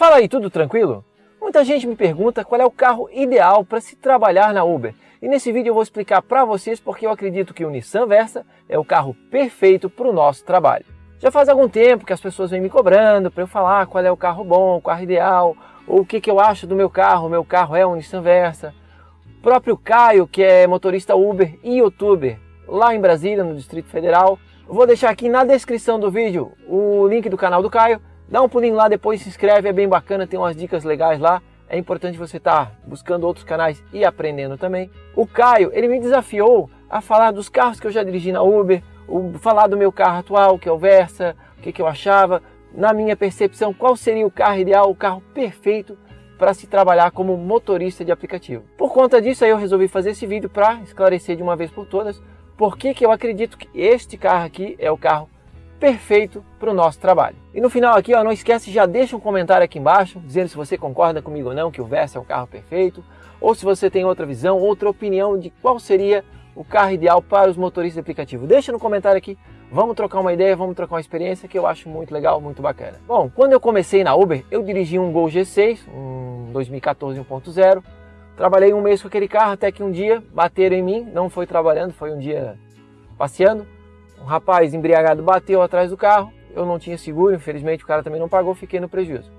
Fala aí, tudo tranquilo? Muita gente me pergunta qual é o carro ideal para se trabalhar na Uber. E nesse vídeo eu vou explicar para vocês porque eu acredito que o Nissan Versa é o carro perfeito para o nosso trabalho. Já faz algum tempo que as pessoas vêm me cobrando para eu falar qual é o carro bom, o carro ideal, ou o que, que eu acho do meu carro, o meu carro é um Nissan Versa. O próprio Caio, que é motorista Uber e youtuber lá em Brasília, no Distrito Federal, vou deixar aqui na descrição do vídeo o link do canal do Caio Dá um pulinho lá, depois se inscreve, é bem bacana, tem umas dicas legais lá. É importante você estar tá buscando outros canais e aprendendo também. O Caio, ele me desafiou a falar dos carros que eu já dirigi na Uber, o, falar do meu carro atual, que é o Versa, o que, que eu achava, na minha percepção, qual seria o carro ideal, o carro perfeito para se trabalhar como motorista de aplicativo. Por conta disso, aí eu resolvi fazer esse vídeo para esclarecer de uma vez por todas por que, que eu acredito que este carro aqui é o carro perfeito para o nosso trabalho. E no final aqui, ó, não esquece, já deixa um comentário aqui embaixo, dizendo se você concorda comigo ou não, que o Versa é um carro perfeito, ou se você tem outra visão, outra opinião de qual seria o carro ideal para os motoristas de aplicativo. Deixa no comentário aqui, vamos trocar uma ideia, vamos trocar uma experiência que eu acho muito legal, muito bacana. Bom, quando eu comecei na Uber, eu dirigi um Gol G6, um 2014 1.0, trabalhei um mês com aquele carro até que um dia bateram em mim, não foi trabalhando, foi um dia passeando, um rapaz embriagado bateu atrás do carro, eu não tinha seguro, infelizmente o cara também não pagou, fiquei no prejuízo.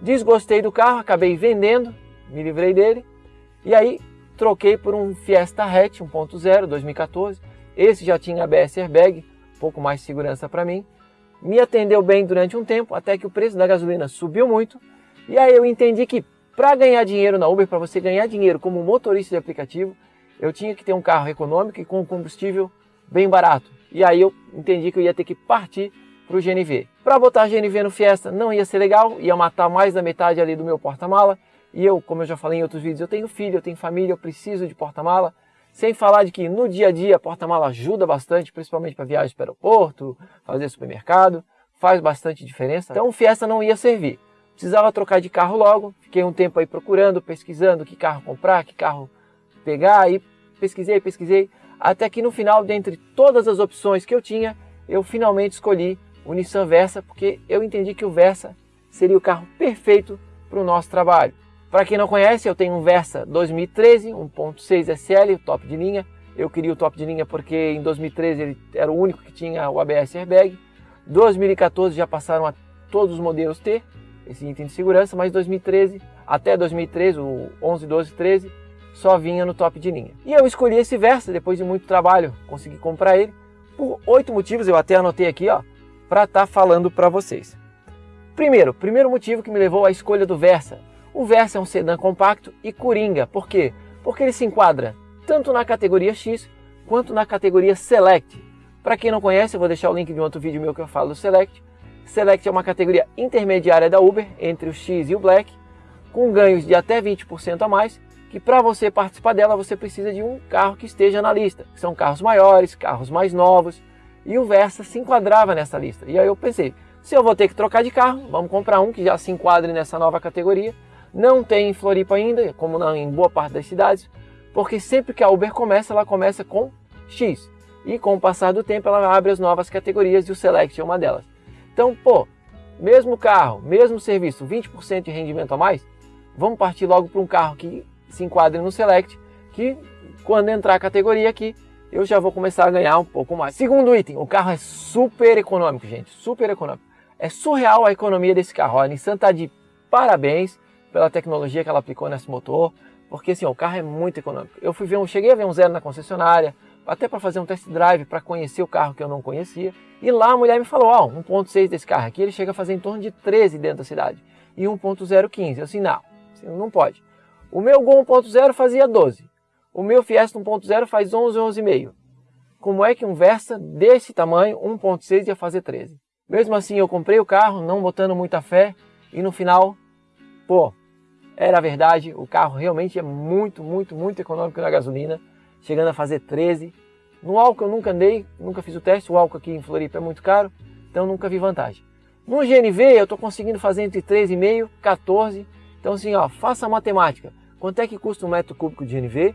Desgostei do carro, acabei vendendo, me livrei dele, e aí troquei por um Fiesta Hatch 1.0 2014. Esse já tinha ABS airbag, um pouco mais de segurança para mim. Me atendeu bem durante um tempo, até que o preço da gasolina subiu muito, e aí eu entendi que para ganhar dinheiro na Uber, para você ganhar dinheiro como motorista de aplicativo, eu tinha que ter um carro econômico e com combustível bem barato. E aí eu entendi que eu ia ter que partir para o GNV. Para botar GNV no Fiesta não ia ser legal, ia matar mais da metade ali do meu porta-mala. E eu, como eu já falei em outros vídeos, eu tenho filho, eu tenho família, eu preciso de porta-mala. Sem falar de que no dia a dia porta-mala ajuda bastante, principalmente para viagens para o aeroporto, fazer supermercado, faz bastante diferença. Então o Fiesta não ia servir. Precisava trocar de carro logo, fiquei um tempo aí procurando, pesquisando que carro comprar, que carro pegar, aí pesquisei, pesquisei, até que no final, dentre todas as opções que eu tinha, eu finalmente escolhi o Nissan Versa, porque eu entendi que o Versa seria o carro perfeito para o nosso trabalho. Para quem não conhece, eu tenho um Versa 2013, 1.6 SL, top de linha. Eu queria o top de linha porque em 2013 ele era o único que tinha o ABS airbag. 2014 já passaram a todos os modelos ter esse item de segurança, mas 2013 até 2013, o 11, 12, 13, só vinha no top de linha. E eu escolhi esse Versa, depois de muito trabalho, consegui comprar ele, por oito motivos, eu até anotei aqui, ó, para estar tá falando para vocês. Primeiro, primeiro motivo que me levou à escolha do Versa. O Versa é um sedã compacto e coringa, por quê? Porque ele se enquadra tanto na categoria X quanto na categoria Select. Para quem não conhece, eu vou deixar o link de um outro vídeo meu que eu falo do Select. Select é uma categoria intermediária da Uber, entre o X e o Black, com ganhos de até 20% a mais que para você participar dela você precisa de um carro que esteja na lista. São carros maiores, carros mais novos, e o Versa se enquadrava nessa lista. E aí eu pensei, se eu vou ter que trocar de carro, vamos comprar um que já se enquadre nessa nova categoria. Não tem em Floripa ainda, como em boa parte das cidades, porque sempre que a Uber começa, ela começa com X. E com o passar do tempo ela abre as novas categorias e o Select é uma delas. Então, pô, mesmo carro, mesmo serviço, 20% de rendimento a mais, vamos partir logo para um carro que se enquadre no Select, que quando entrar a categoria aqui, eu já vou começar a ganhar um pouco mais. Segundo item, o carro é super econômico, gente, super econômico. É surreal a economia desse carro. A Nissan está de parabéns pela tecnologia que ela aplicou nesse motor, porque assim, o carro é muito econômico. Eu fui ver um, cheguei a ver um zero na concessionária, até para fazer um test drive, para conhecer o carro que eu não conhecia. E lá a mulher me falou, ó, oh, 1.6 desse carro aqui, ele chega a fazer em torno de 13 dentro da cidade. E 1.015. Eu assim, não, assim, não pode. O meu Gol 1.0 fazia 12. O meu Fiesta 1.0 faz 11, 11,5. Como é que um Versa desse tamanho, 1.6, ia fazer 13? Mesmo assim, eu comprei o carro, não botando muita fé, e no final, pô, era verdade, o carro realmente é muito, muito, muito econômico na gasolina, chegando a fazer 13. No álcool eu nunca andei, nunca fiz o teste, o álcool aqui em Floripa é muito caro, então nunca vi vantagem. No GNV eu estou conseguindo fazer entre 13,5 e 14, então assim, ó, faça a matemática. Quanto é que custa um metro cúbico de NV?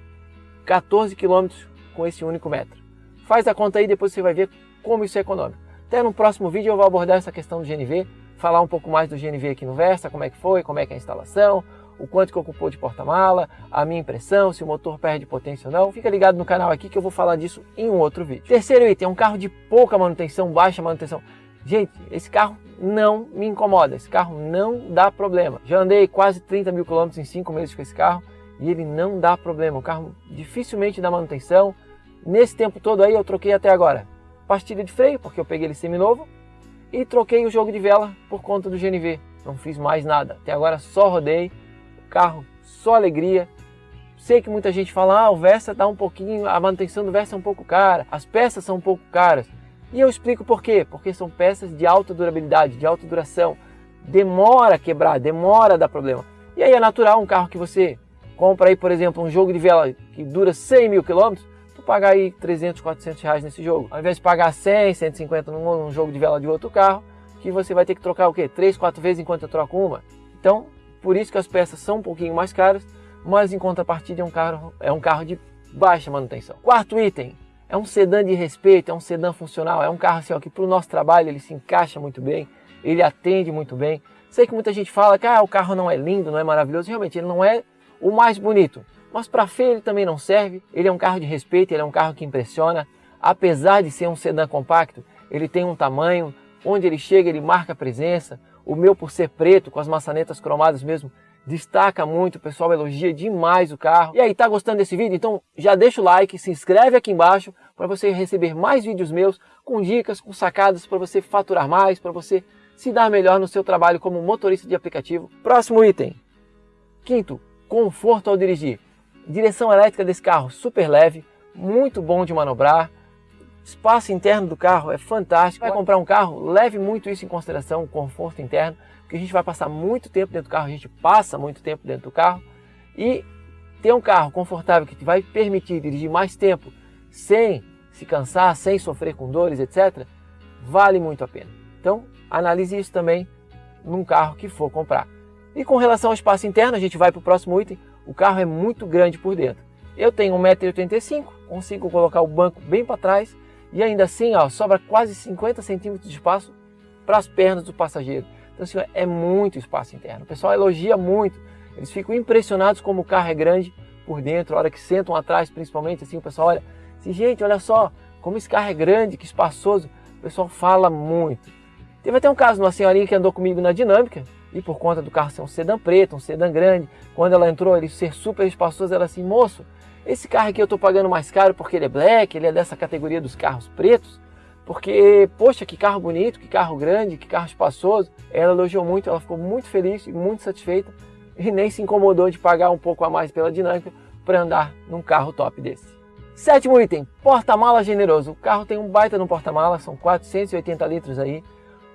14 quilômetros com esse único metro. Faz a conta aí, depois você vai ver como isso é econômico. Até no próximo vídeo eu vou abordar essa questão do GNV, falar um pouco mais do GNV aqui no Versa, como é que foi, como é que é a instalação, o quanto que ocupou de porta-mala, a minha impressão, se o motor perde potência ou não. Fica ligado no canal aqui que eu vou falar disso em um outro vídeo. Terceiro item, é um carro de pouca manutenção, baixa manutenção. Gente, esse carro não me incomoda, esse carro não dá problema. Já andei quase 30 mil quilômetros em 5 meses com esse carro e ele não dá problema. O carro dificilmente dá manutenção. Nesse tempo todo aí eu troquei até agora pastilha de freio, porque eu peguei ele seminovo, e troquei o jogo de vela por conta do GNV. Não fiz mais nada. Até agora só rodei, o carro só alegria. Sei que muita gente fala, ah, o Versa tá um pouquinho, a manutenção do Versa é um pouco cara, as peças são um pouco caras. E eu explico por quê. Porque são peças de alta durabilidade, de alta duração. Demora a quebrar, demora a dar problema. E aí é natural um carro que você compra aí, por exemplo, um jogo de vela que dura 100 mil quilômetros, tu pagar aí 300, 400 reais nesse jogo. Ao invés de pagar 100, 150 num, jogo de vela de outro carro, que você vai ter que trocar o quê? 3, 4 vezes enquanto eu troco uma. Então, por isso que as peças são um pouquinho mais caras, mas em contrapartida é um carro, é um carro de baixa manutenção. Quarto item, é um sedã de respeito, é um sedã funcional, é um carro assim, ó, que para o nosso trabalho ele se encaixa muito bem, ele atende muito bem. Sei que muita gente fala que ah, o carro não é lindo, não é maravilhoso, realmente ele não é o mais bonito, mas para feio ele também não serve, ele é um carro de respeito, ele é um carro que impressiona, apesar de ser um sedã compacto, ele tem um tamanho, onde ele chega ele marca presença, o meu por ser preto, com as maçanetas cromadas mesmo, destaca muito, o pessoal elogia demais o carro. E aí, tá gostando desse vídeo? Então já deixa o like, se inscreve aqui embaixo para você receber mais vídeos meus com dicas, com sacadas para você faturar mais, para você se dar melhor no seu trabalho como motorista de aplicativo. Próximo item. Quinto, conforto ao dirigir. Direção elétrica desse carro super leve, muito bom de manobrar. Espaço interno do carro é fantástico. Vai comprar um carro, leve muito isso em consideração, o conforto interno porque a gente vai passar muito tempo dentro do carro, a gente passa muito tempo dentro do carro e ter um carro confortável que te vai permitir dirigir mais tempo sem se cansar, sem sofrer com dores, etc., vale muito a pena. Então, analise isso também num carro que for comprar. E com relação ao espaço interno, a gente vai para o próximo item, o carro é muito grande por dentro. Eu tenho 1,85m, consigo colocar o banco bem para trás e ainda assim ó, sobra quase 50 centímetros de espaço para as pernas do passageiro. Então, assim, é muito espaço interno. O pessoal elogia muito. Eles ficam impressionados como o carro é grande por dentro. A hora que sentam atrás, principalmente, assim, o pessoal olha. Assim, gente, olha só como esse carro é grande, que espaçoso. O pessoal fala muito. Teve até um caso de uma senhorinha que andou comigo na dinâmica e por conta do carro ser um sedã preto, um sedã grande, quando ela entrou, ele ser super espaçoso, ela assim, moço, esse carro aqui eu estou pagando mais caro porque ele é black, ele é dessa categoria dos carros pretos, porque, poxa, que carro bonito, que carro grande, que carro espaçoso. Ela elogiou muito, ela ficou muito feliz e muito satisfeita e nem se incomodou de pagar um pouco a mais pela dinâmica para andar num carro top desse. Sétimo item, porta-mala generoso. O carro tem um baita no porta-mala, são 480 litros aí.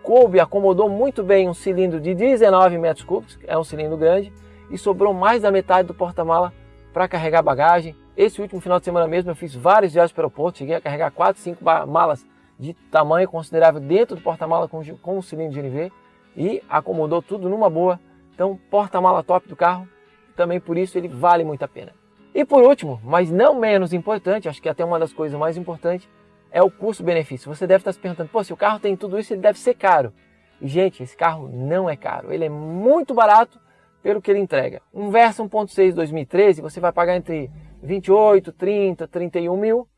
Coube, acomodou muito bem um cilindro de 19 metros cúbicos, é um cilindro grande, e sobrou mais da metade do porta-mala para carregar bagagem. Esse último final de semana mesmo eu fiz vários viagens para o aeroporto, cheguei a carregar 4, 5 malas de tamanho considerável dentro do porta-mala com, com o cilindro de NV e acomodou tudo numa boa. Então, porta-mala top do carro, também por isso ele vale muito a pena. E por último, mas não menos importante, acho que até uma das coisas mais importantes, é o custo-benefício. Você deve estar se perguntando, pô, se o carro tem tudo isso, ele deve ser caro. E, gente, esse carro não é caro. Ele é muito barato pelo que ele entrega. Um Versa 1.6 2013, você vai pagar entre 28, 30, 31 mil.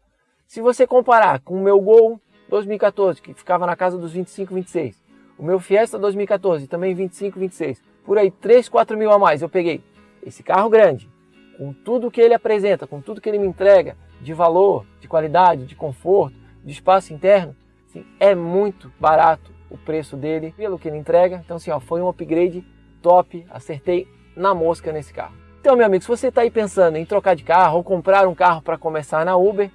Se você comparar com o meu Gol 2014, que ficava na casa dos 25, 26. O meu Fiesta 2014, também 25, 26. Por aí, 3, 4 mil a mais. Eu peguei esse carro grande, com tudo que ele apresenta, com tudo que ele me entrega, de valor, de qualidade, de conforto, de espaço interno, assim, é muito barato o preço dele pelo que ele entrega. Então, assim, ó, foi um upgrade top, acertei na mosca nesse carro. Então, meu amigo, se você está aí pensando em trocar de carro ou comprar um carro para começar na Uber,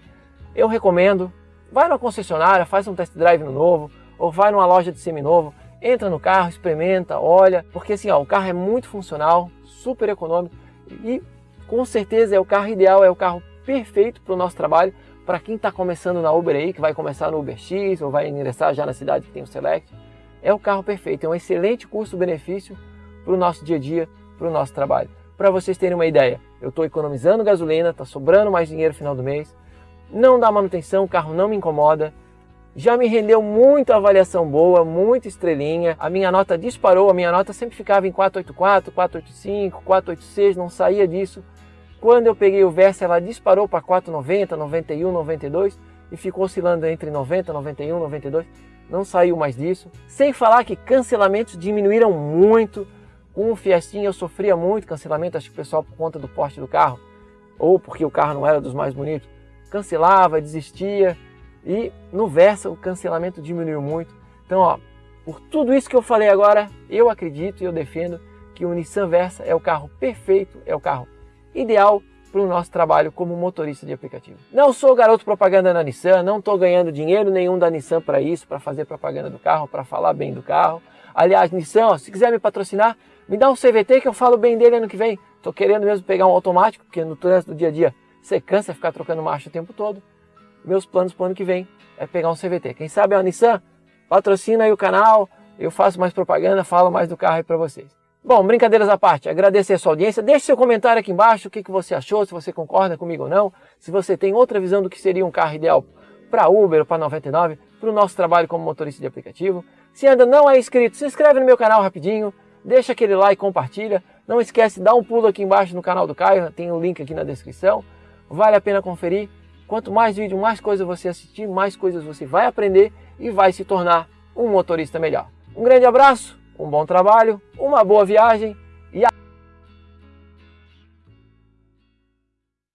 eu recomendo Vai na concessionária, faz um test drive no novo, ou vai numa loja de seminovo, entra no carro, experimenta, olha, porque assim, ó, o carro é muito funcional, super econômico e com certeza é o carro ideal, é o carro perfeito para o nosso trabalho, para quem está começando na Uber aí, que vai começar no Uber X ou vai ingressar já na cidade que tem o Select, é o carro perfeito, é um excelente custo-benefício para o nosso dia a dia, para o nosso trabalho. Para vocês terem uma ideia, eu estou economizando gasolina, está sobrando mais dinheiro no final do mês, não dá manutenção, o carro não me incomoda, já me rendeu muita avaliação boa, muita estrelinha. A minha nota disparou, a minha nota sempre ficava em 484, 485, 486, não saía disso. Quando eu peguei o Versa, ela disparou para 490, 91, 92 e ficou oscilando entre 90, 91, 92. Não saiu mais disso. Sem falar que cancelamentos diminuíram muito. Com o Fiestinha eu sofria muito cancelamento, acho que o pessoal por conta do porte do carro ou porque o carro não era dos mais bonitos, cancelava, desistia e no Versa o cancelamento diminuiu muito. Então, ó, por tudo isso que eu falei agora, eu acredito e eu defendo que o Nissan Versa é o carro perfeito, é o carro ideal para o nosso trabalho como motorista de aplicativo. Não sou garoto propaganda na Nissan, não estou ganhando dinheiro nenhum da Nissan para isso, para fazer propaganda do carro, para falar bem do carro. Aliás, Nissan, ó, se quiser me patrocinar, me dá um CVT que eu falo bem dele ano que vem. Estou querendo mesmo pegar um automático, porque no trânsito do dia a dia você cansa ficar trocando marcha o tempo todo meus planos para o ano que vem é pegar um CVT. Quem sabe a Nissan patrocina aí o canal, eu faço mais propaganda, falo mais do carro aí para vocês. Bom, brincadeiras à parte, agradecer a sua audiência. Deixe seu comentário aqui embaixo, o que, que você achou, se você concorda comigo ou não, se você tem outra visão do que seria um carro ideal para Uber ou para 99, para o nosso trabalho como motorista de aplicativo. Se ainda não é inscrito, se inscreve no meu canal rapidinho, deixa aquele like, compartilha. Não esquece, dá um pulo aqui embaixo no canal do Caio, tem o um link aqui na descrição. Vale a pena conferir. Quanto mais vídeo, mais coisas você assistir, mais coisas você vai aprender e vai se tornar um motorista melhor. Um grande abraço, um bom trabalho, uma boa viagem